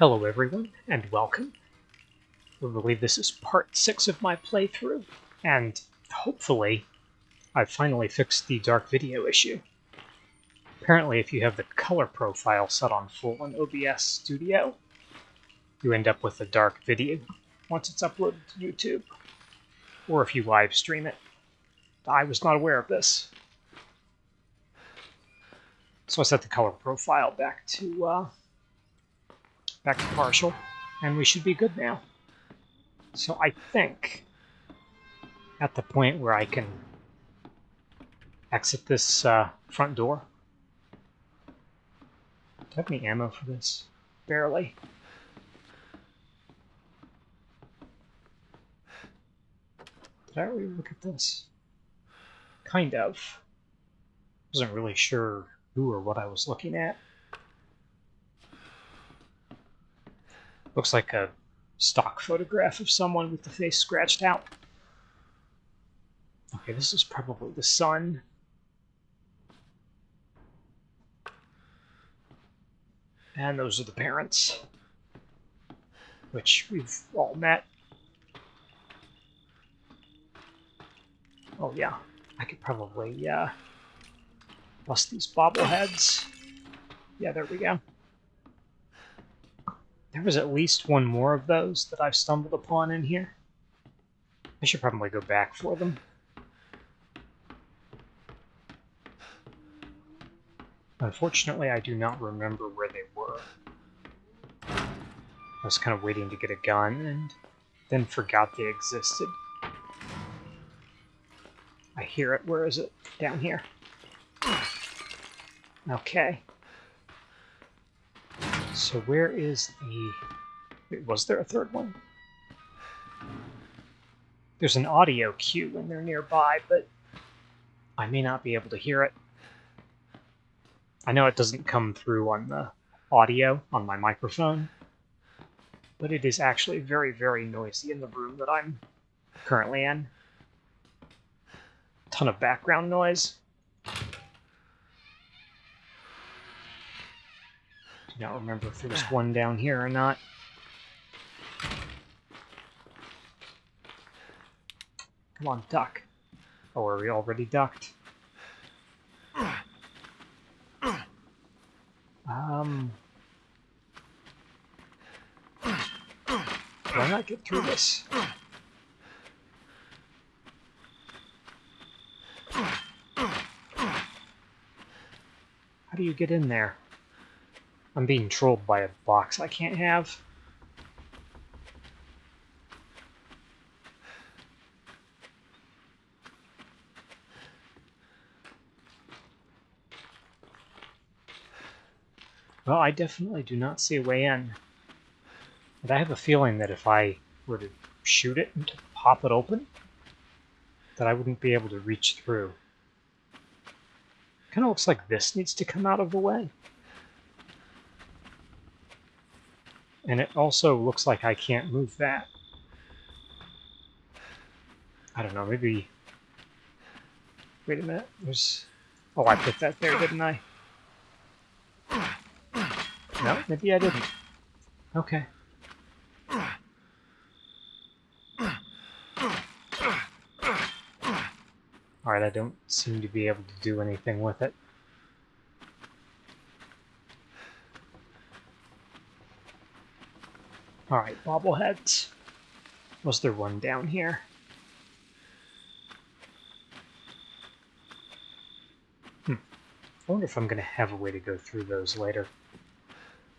Hello everyone, and welcome. I believe this is part 6 of my playthrough, and hopefully I've finally fixed the dark video issue. Apparently if you have the color profile set on full in OBS Studio, you end up with a dark video once it's uploaded to YouTube, or if you live stream it. I was not aware of this. So I set the color profile back to uh, back to partial, and we should be good now. So I think at the point where I can exit this uh, front door. Do I have any ammo for this? Barely. Did I already look at this? Kind of. Wasn't really sure who or what I was looking at. Looks like a stock photograph of someone with the face scratched out. Okay, this is probably the son. And those are the parents, which we've all met. Oh yeah, I could probably uh, bust these bobbleheads. Yeah, there we go. There was at least one more of those that I've stumbled upon in here. I should probably go back for them. Unfortunately, I do not remember where they were. I was kind of waiting to get a gun and then forgot they existed. I hear it. Where is it? Down here. Okay. So where is the... Wait, was there a third one? There's an audio cue when they're nearby, but I may not be able to hear it. I know it doesn't come through on the audio on my microphone, but it is actually very, very noisy in the room that I'm currently in. Ton of background noise. Not remember if there was one down here or not. Come on, duck. Oh, are we already ducked? Um... Why not get through this? How do you get in there? I'm being trolled by a box I can't have. Well, I definitely do not see a way in. But I have a feeling that if I were to shoot it and pop it open, that I wouldn't be able to reach through. Kind of looks like this needs to come out of the way. And it also looks like I can't move that. I don't know, maybe... Wait a minute, there's... Oh, I put that there, didn't I? No, maybe I didn't. Okay. Alright, I don't seem to be able to do anything with it. Alright, bobbleheads. Was there one down here? Hmm. I wonder if I'm going to have a way to go through those later.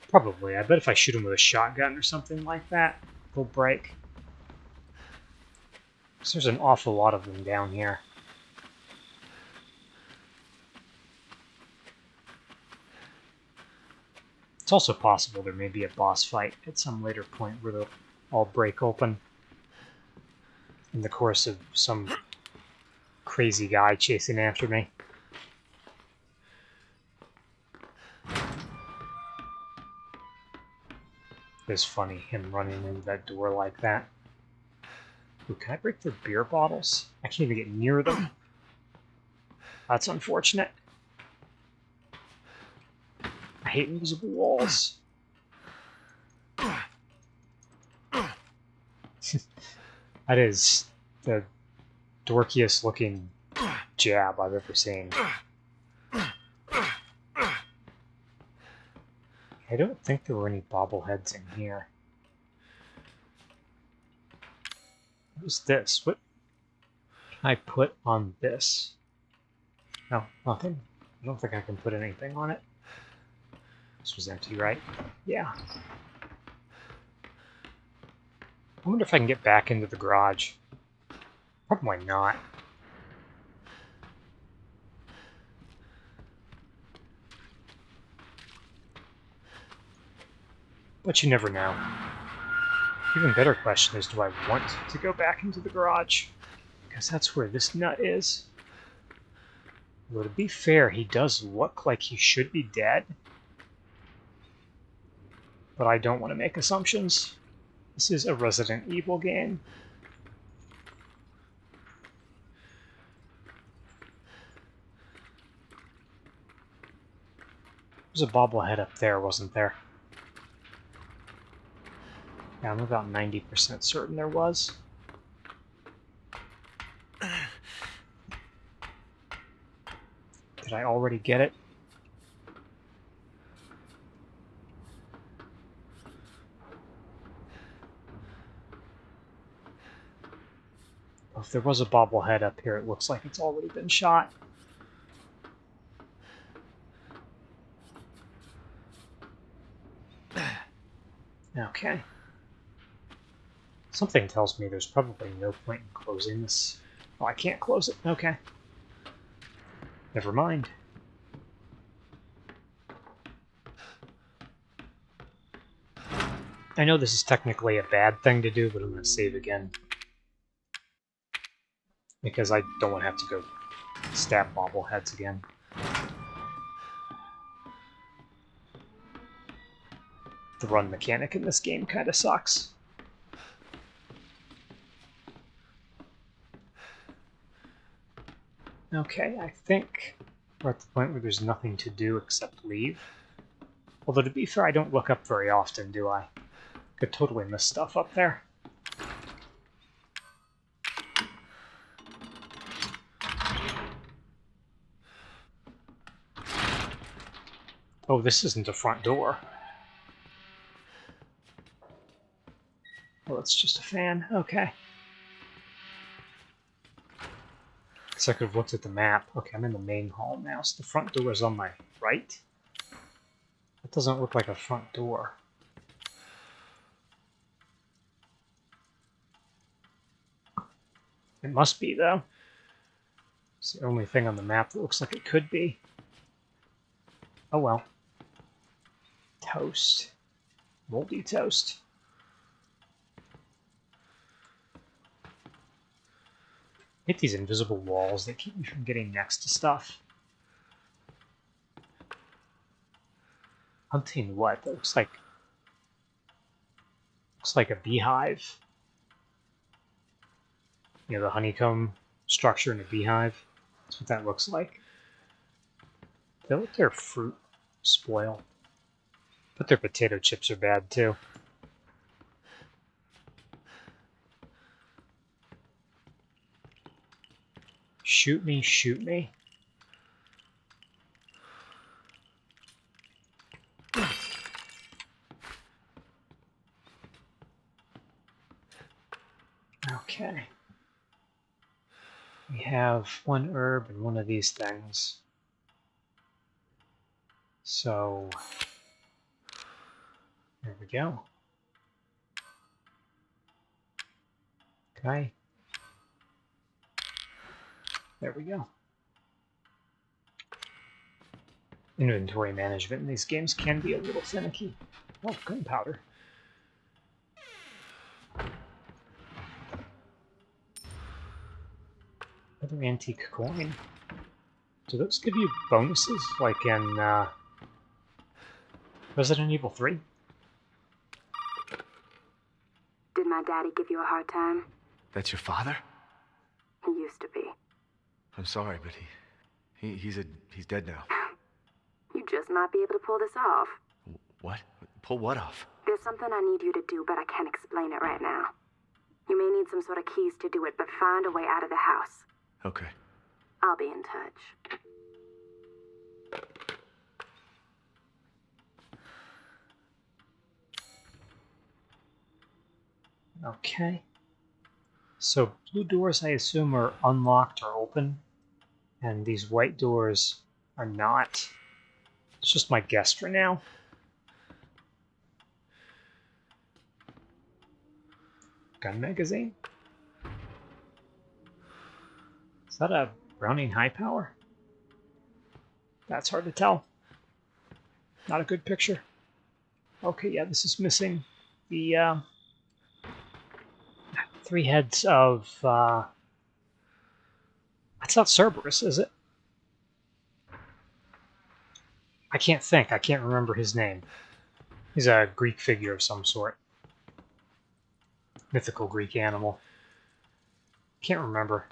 Probably. I bet if I shoot them with a shotgun or something like that, they'll break. There's an awful lot of them down here. It's also possible there may be a boss fight at some later point where they'll all break open in the course of some crazy guy chasing after me. It's funny, him running into that door like that. Ooh, can I break their beer bottles? I can't even get near them. That's unfortunate hate invisible walls. that is the dorkiest looking jab I've ever seen. I don't think there were any bobbleheads in here. What is this? What can I put on this? No, nothing. I don't think I can put anything on it. This was empty, right? Yeah. I wonder if I can get back into the garage. Probably not. But you never know. Even better question is, do I want to go back into the garage? Because that's where this nut is. Well, to be fair, he does look like he should be dead. But I don't want to make assumptions. This is a Resident Evil game. There's a bobblehead up there, wasn't there? Yeah, I'm about 90% certain there was. Did I already get it? If there was a bobblehead up here, it looks like it's already been shot. Okay. Something tells me there's probably no point in closing this. Oh, I can't close it. Okay. Never mind. I know this is technically a bad thing to do, but I'm going to save again. Because I don't want to have to go stab bobbleheads again. The run mechanic in this game kind of sucks. Okay, I think we're at the point where there's nothing to do except leave. Although, to be fair, I don't look up very often, do I? Could totally miss stuff up there. Oh, this isn't a front door. Well, it's just a fan. Okay. I could have looked at the map. Okay, I'm in the main hall now, so the front door is on my right. That doesn't look like a front door. It must be, though. It's the only thing on the map that looks like it could be. Oh well. Toast. Moldy toast. hit these invisible walls that keep me from getting next to stuff. Hunting what? That looks like looks like a beehive. You know, the honeycomb structure in a beehive. That's what that looks like. They let their fruit spoil. But their potato chips are bad too. Shoot me, shoot me. Okay. We have one herb and one of these things. So, go. Okay. There we go. Inventory management in these games can be a little finicky. Oh, gunpowder. Another antique coin. Do those give you bonuses like in uh, Resident Evil 3? Did my daddy give you a hard time? That's your father? He used to be. I'm sorry, but he, he he's a he's dead now. You just might be able to pull this off. What? Pull what off? There's something I need you to do, but I can't explain it right now. You may need some sort of keys to do it, but find a way out of the house. Okay. I'll be in touch. Okay. So blue doors, I assume, are unlocked or open, and these white doors are not. It's just my guess for now. Gun magazine? Is that a Browning high power? That's hard to tell. Not a good picture. Okay, yeah, this is missing the uh, three heads of. Uh, that's not Cerberus, is it? I can't think. I can't remember his name. He's a Greek figure of some sort. Mythical Greek animal. Can't remember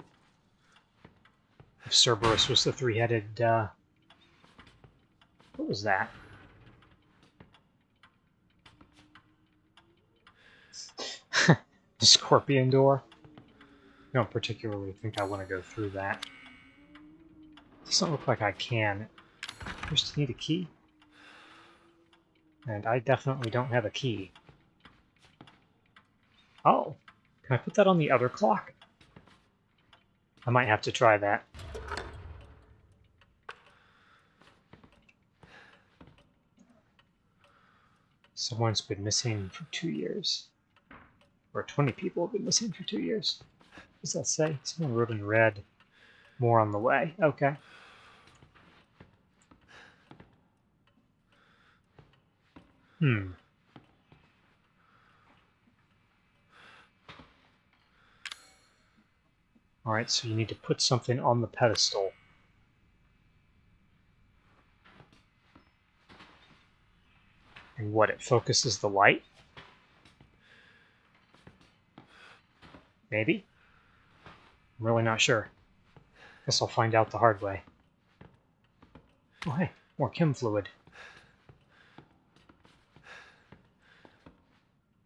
if Cerberus was the three-headed. Uh, what was that? the scorpion door. I don't particularly think I want to go through that. Doesn't look like I can. First, need a key. And I definitely don't have a key. Oh, can I put that on the other clock? I might have to try that. Someone's been missing for two years. Or 20 people have been missing for two years. What does that say? Someone wrote in red. More on the way. Okay. Hmm. Alright, so you need to put something on the pedestal. And what, it focuses the light? Maybe? I'm really not sure. Guess I'll find out the hard way. Oh hey, more chem fluid.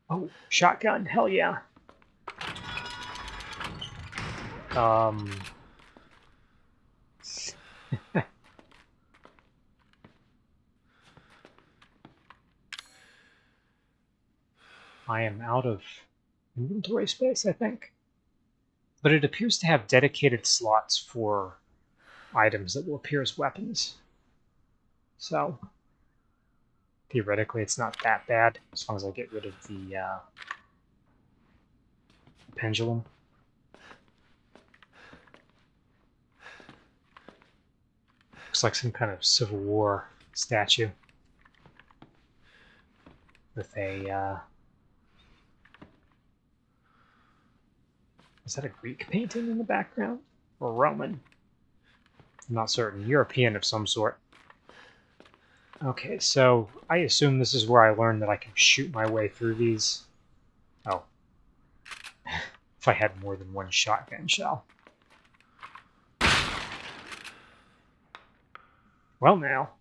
Oh, shotgun, hell yeah. Um... I am out of inventory space, I think. But it appears to have dedicated slots for items that will appear as weapons. So, theoretically, it's not that bad, as long as I get rid of the uh, pendulum. Looks like some kind of Civil War statue with a uh, Is that a Greek painting in the background? Or Roman? I'm not certain. European of some sort. Okay, so I assume this is where I learned that I can shoot my way through these. Oh. if I had more than one shotgun shell. Well now.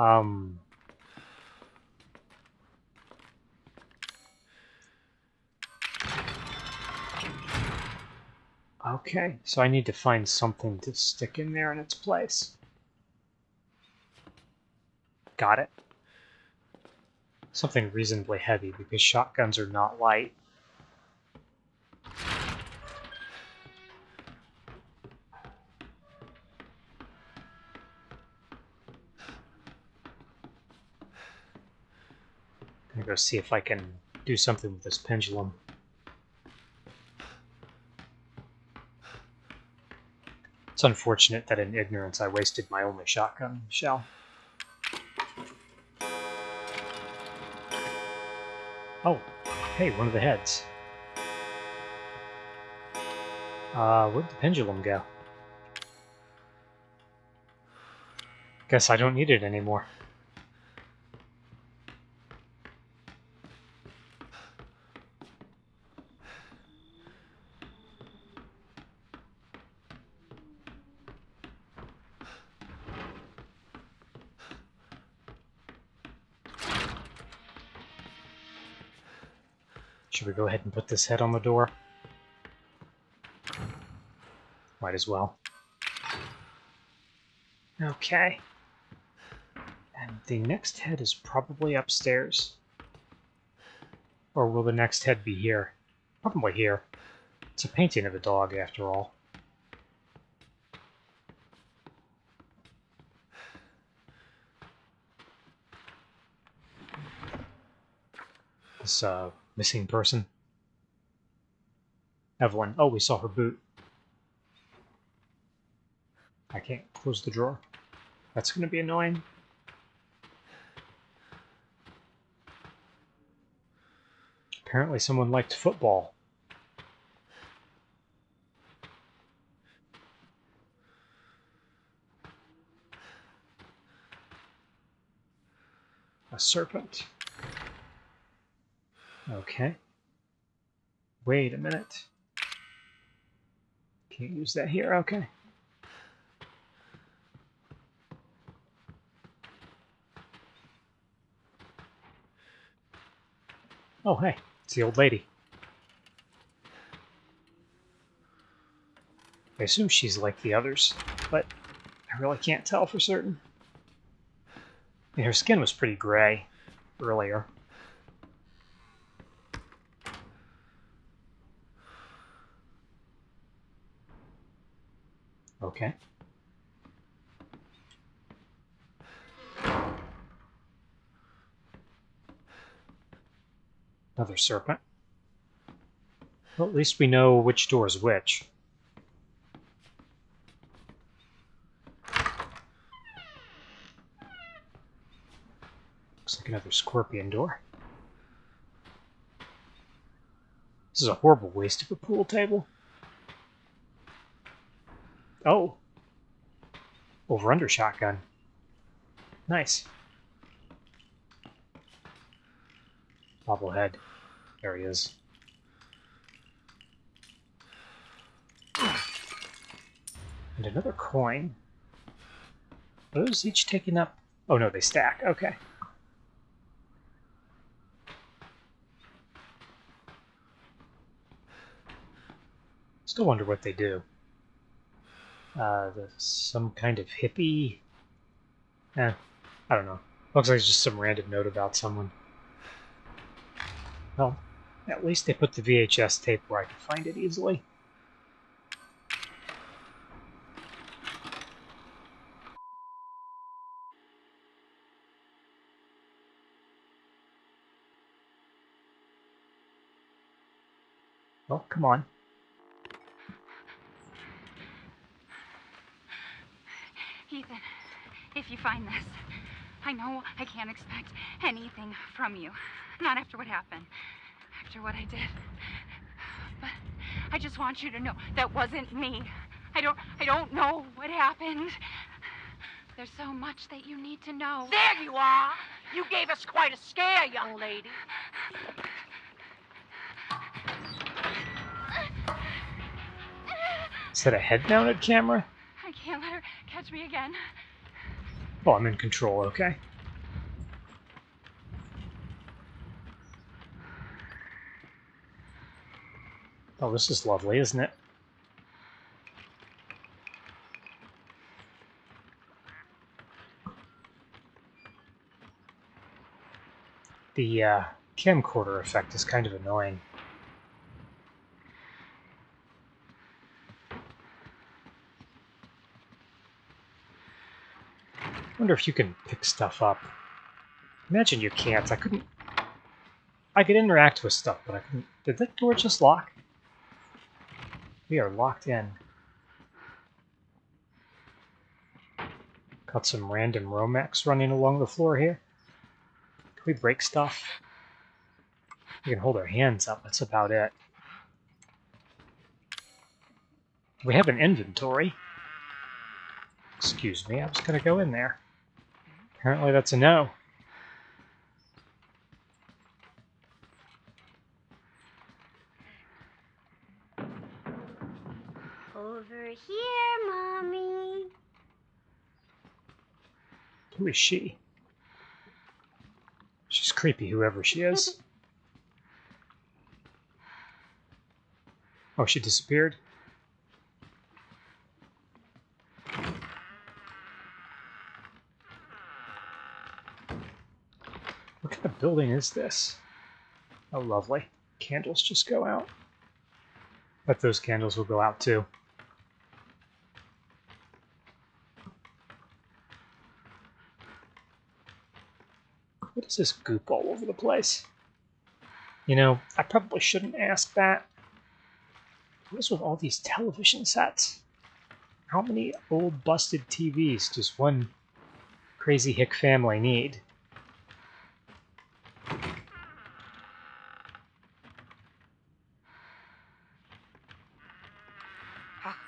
Um, okay, so I need to find something to stick in there in its place. Got it. Something reasonably heavy, because shotguns are not light. Gonna go see if I can do something with this pendulum. It's unfortunate that in ignorance I wasted my only shotgun shell. Oh, hey, one of the heads. Uh, where'd the pendulum go? Guess I don't need it anymore. Go ahead and put this head on the door? Might as well. Okay. And the next head is probably upstairs. Or will the next head be here? Probably here. It's a painting of a dog, after all. Uh, missing person. Evelyn. Oh, we saw her boot. I can't close the drawer. That's going to be annoying. Apparently someone liked football. A serpent. Okay. Wait a minute. Can't use that here, okay. Oh, hey, it's the old lady. I assume she's like the others, but I really can't tell for certain. Her skin was pretty gray earlier. Okay. Another serpent. Well, at least we know which door is which. Looks like another scorpion door. This is a horrible waste of a pool table. Oh. Over under shotgun. Nice. Bobblehead. There he is. And another coin. Those each taking up? Oh no, they stack. Okay. Still wonder what they do. Uh, some kind of hippie. Eh, I don't know. Looks like it's just some random note about someone. Well, at least they put the VHS tape where I can find it easily. Well, come on. Ethan, if you find this, I know I can't expect anything from you. Not after what happened. After what I did. But I just want you to know that wasn't me. I don't I don't know what happened. There's so much that you need to know. There you are. You gave us quite a scare, young lady. Is that a head-mounted camera? I can't let her catch me again. Oh, I'm in control, okay. Oh, this is lovely, isn't it? The uh, camcorder effect is kind of annoying. Wonder if you can pick stuff up. Imagine you can't. I couldn't... I could interact with stuff, but I couldn't... Did that door just lock? We are locked in. Got some random Romex running along the floor here. Can we break stuff? We can hold our hands up, that's about it. We have an inventory. Excuse me, I was going to go in there. Apparently that's a no. Over here, Mommy. Who is she? She's creepy, whoever she is. Oh, she disappeared? What kind of building is this? Oh, lovely. Candles just go out. Bet those candles will go out too. What is this goop all over the place? You know, I probably shouldn't ask that. What is with all these television sets? How many old busted TVs does one crazy hick family need? Ah,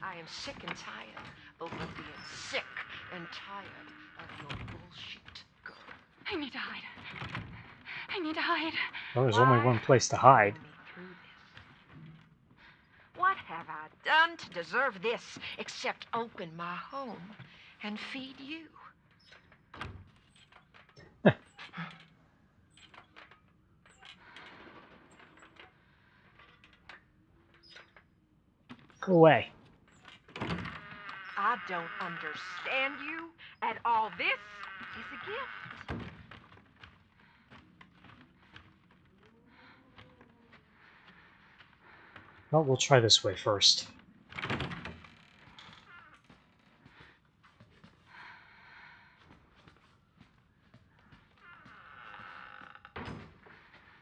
I am sick and tired of being sick and tired of your bullshit. Go. I need to hide. I need to hide. Well, there's only Why one place to hide. put me through this? What have I done to deserve this except open my home and feed you? Go away. I don't understand you, and all this is a gift. Well, we'll try this way first.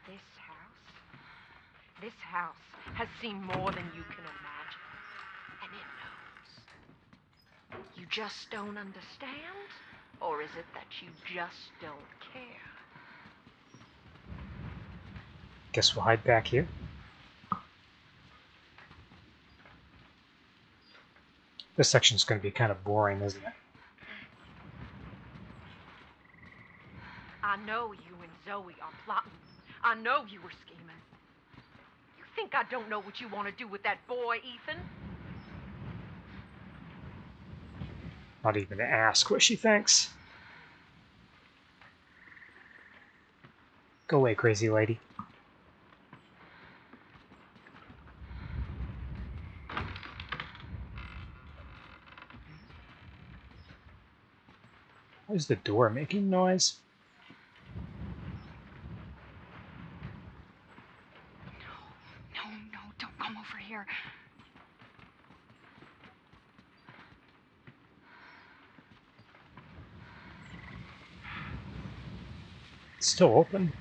This house, this house has seen more than you can imagine, and it knows. You just don't understand, or is it that you just don't care? Guess we'll hide back here. This section's going to be kind of boring, isn't it? I know you and Zoe are plotting. I know you were scheming. You think I don't know what you want to do with that boy, Ethan? Not even to ask what she thinks. Go away, crazy lady. Why is the door making noise? No, no, don't come over here. It's still open.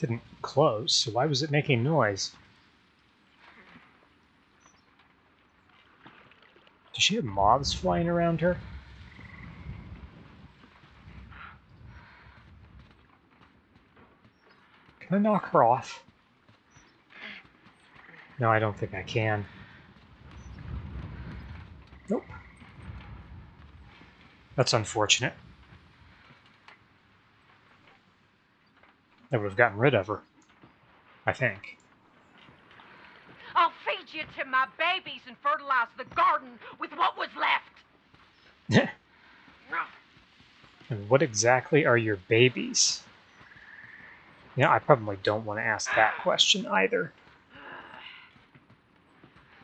Didn't close, so why was it making noise? Does she have moths flying around her? Can I knock her off? No, I don't think I can. Nope. That's unfortunate. I would have gotten rid of her. I think. I'll feed you to my babies and fertilize the garden with what was left. Yeah. and what exactly are your babies? Yeah, I probably don't want to ask that question either.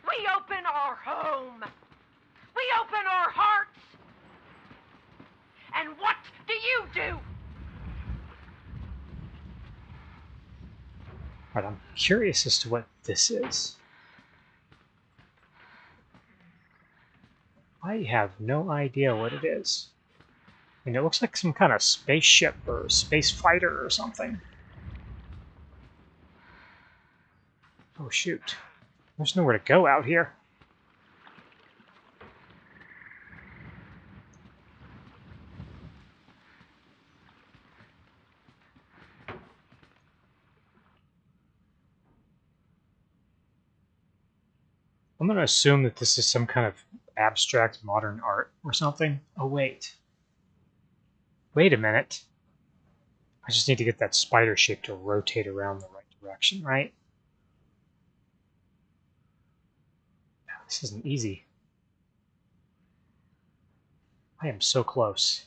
We open our home. We open our hearts. And what do you do? But I'm curious as to what this is. I have no idea what it is. I mean, it looks like some kind of spaceship or space fighter or something. Oh shoot. There's nowhere to go out here. I'm going to assume that this is some kind of abstract modern art or something. Oh, wait. Wait a minute. I just need to get that spider shape to rotate around the right direction, right? This isn't easy. I am so close.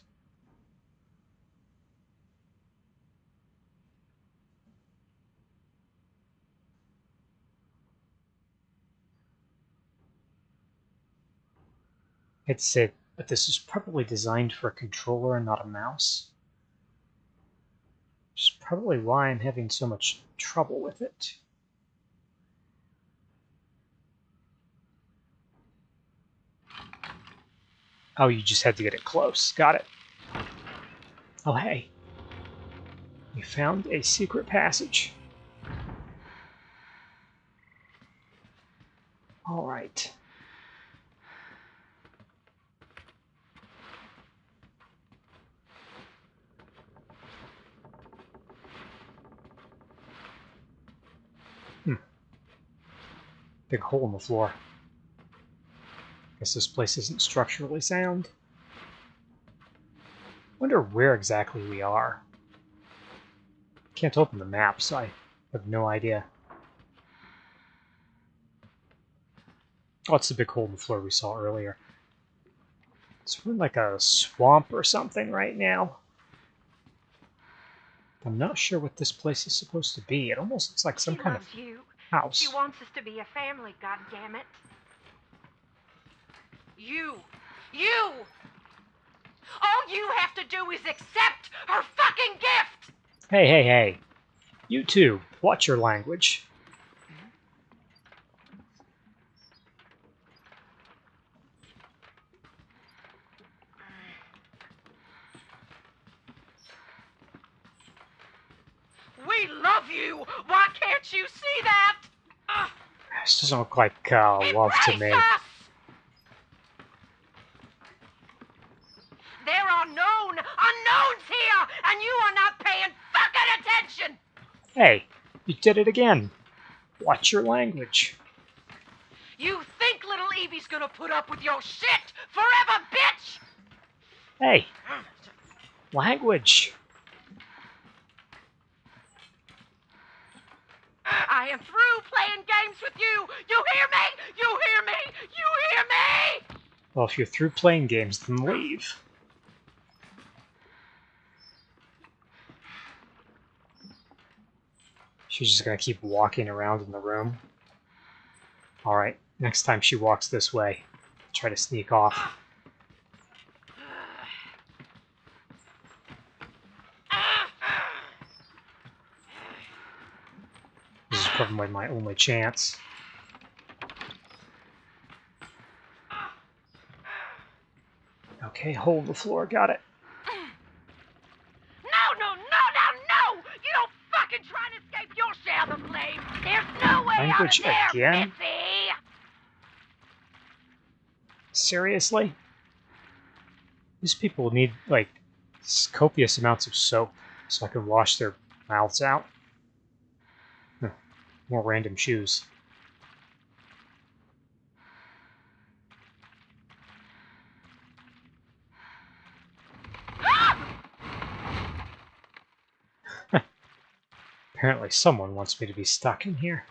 It's it, but this is probably designed for a controller and not a mouse. Which is probably why I'm having so much trouble with it. Oh, you just had to get it close. Got it. Oh, hey. We found a secret passage. All right. Hmm. Big hole in the floor. Guess this place isn't structurally sound. Wonder where exactly we are. Can't open the map, so I have no idea. Oh, it's the big hole in the floor we saw earlier. It's in like a swamp or something right now. I'm not sure what this place is supposed to be. It almost looks like some she kind of you. house. She wants us to be a family, God damn it. You, you. All you have to do is accept her fucking gift. Hey, hey, hey. You too. Watch your language. We love you. Why can't you see that? This doesn't look like uh, love to me. us. There are known unknowns here, and you are not paying fucking attention. Hey, you did it again. Watch your language. You think little Evie's gonna put up with your shit forever, bitch? Hey, language. I am through playing games with you. You hear me? You hear me? You hear me? Well, if you're through playing games, then leave. She's just gonna keep walking around in the room. Alright, next time she walks this way, try to sneak off. This is probably my only chance. Okay, hold the floor, got it. No, no, no, no, no! You don't fucking try to escape your share of the blame. There's no way Language there, again? Missy. Seriously? These people need, like, copious amounts of soap so I can wash their mouths out. Huh, More random shoes. Apparently someone wants me to be stuck in here.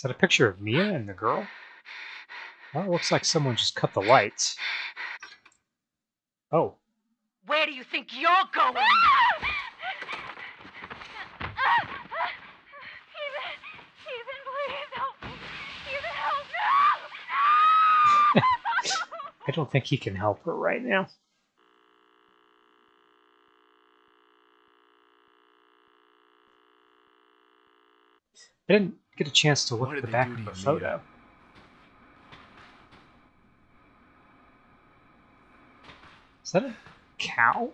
Is that a picture of Mia and the girl? Well, it looks like someone just cut the lights. Oh, Where do you think you're going? Ethan, Ethan, please help me. Ethan, help me. I don't think he can help her right now. I didn't get a chance to look at the back of the photo. Is that a cow?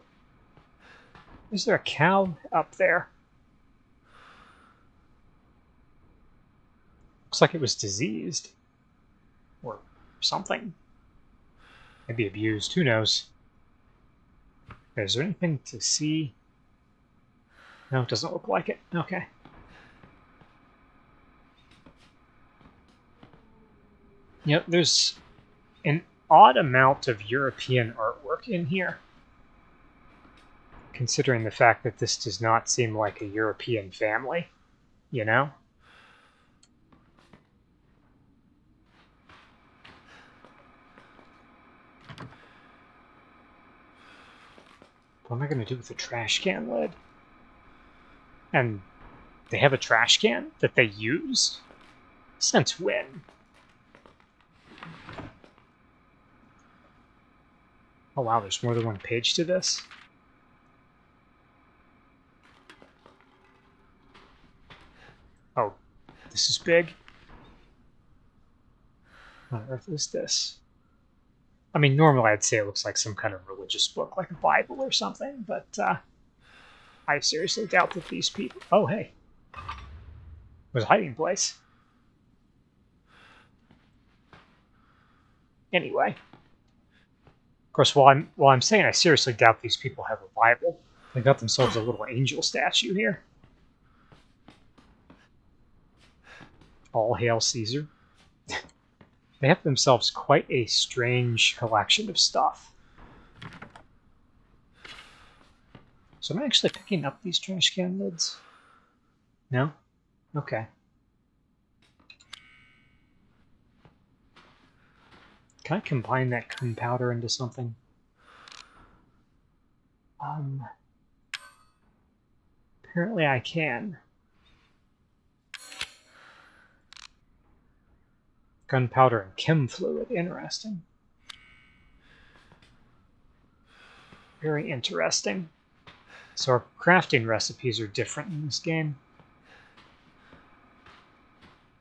Is there a cow up there? Looks like it was diseased. Or something. Maybe abused, who knows? Is there anything to see? No, it doesn't look like it. Okay. Yep, there's an odd amount of European artwork in here. Considering the fact that this does not seem like a European family, you know? What am I going to do with the trash can lid? And they have a trash can that they use? Since when? Oh wow, there's more than one page to this? Oh, this is big? What on earth is this? I mean, normally I'd say it looks like some kind of religious book, like a Bible or something, but uh, I seriously doubt that these people. Oh, hey. There's a hiding place. Anyway. Course, while I'm, while I'm saying I seriously doubt these people have a Bible, they got themselves a little angel statue here. All hail Caesar. they have themselves quite a strange collection of stuff. So am I actually picking up these trash can lids? No? Okay. Can I combine that gunpowder into something? Um, apparently I can. Gunpowder and chem fluid, interesting. Very interesting. So our crafting recipes are different in this game.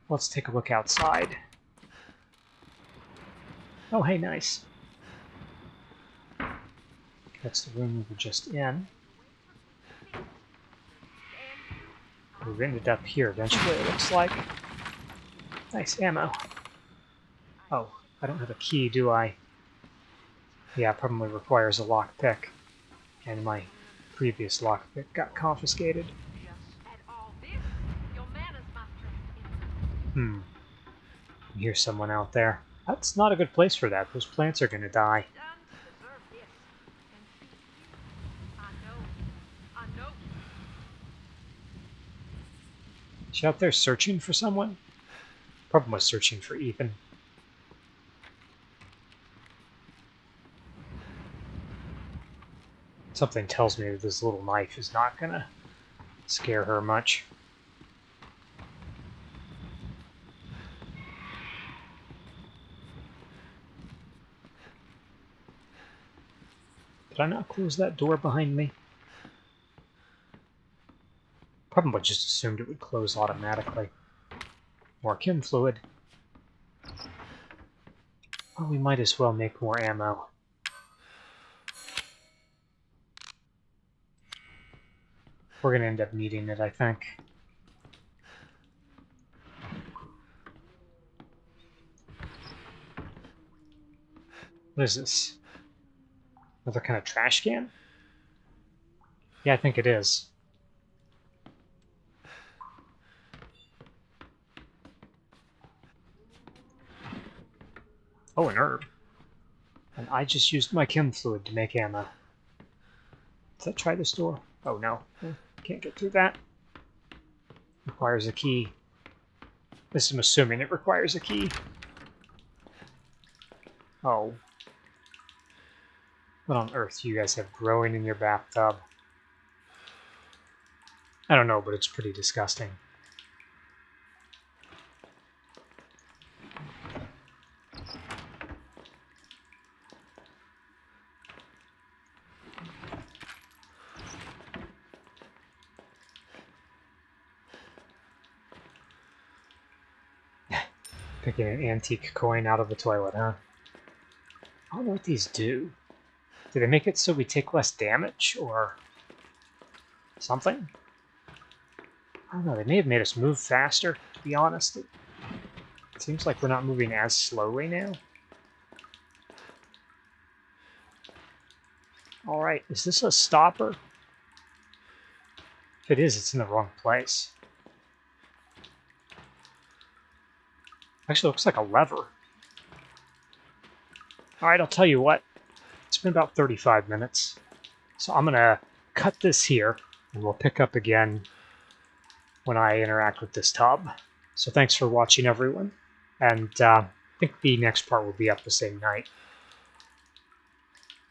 Let's take a look outside. Oh, hey, nice. That's the room we were just in. We ended up here eventually, it looks like. Nice ammo. Oh, I don't have a key, do I? Yeah, probably requires a lockpick. And my previous lockpick got confiscated. Hmm. I hear someone out there. That's not a good place for that. Those plants are gonna die. She out there searching for someone? Probably was searching for Ethan. Something tells me that this little knife is not gonna scare her much. Did I not close that door behind me? Probably just assumed it would close automatically. More chem fluid. Well, we might as well make more ammo. We're going to end up needing it, I think. What is this? Another kind of trash can? Yeah, I think it is. Oh, an herb. And I just used my chem fluid to make ammo. Does that try this door? Oh no, hmm. can't get through that. Requires a key. This I'm assuming it requires a key. Oh, what on earth do you guys have growing in your bathtub? I don't know, but it's pretty disgusting. Picking an antique coin out of the toilet, huh? I don't know what these do. Do they make it so we take less damage, or something? I don't know, they may have made us move faster, to be honest. It, seems like we're not moving as slowly now. Alright, is this a stopper? If it is, it's in the wrong place. Actually, looks like a lever. Alright, I'll tell you what. Been about 35 minutes. So I'm going to cut this here, and we'll pick up again when I interact with this tub. So thanks for watching, everyone. And uh, I think the next part will be up the same night.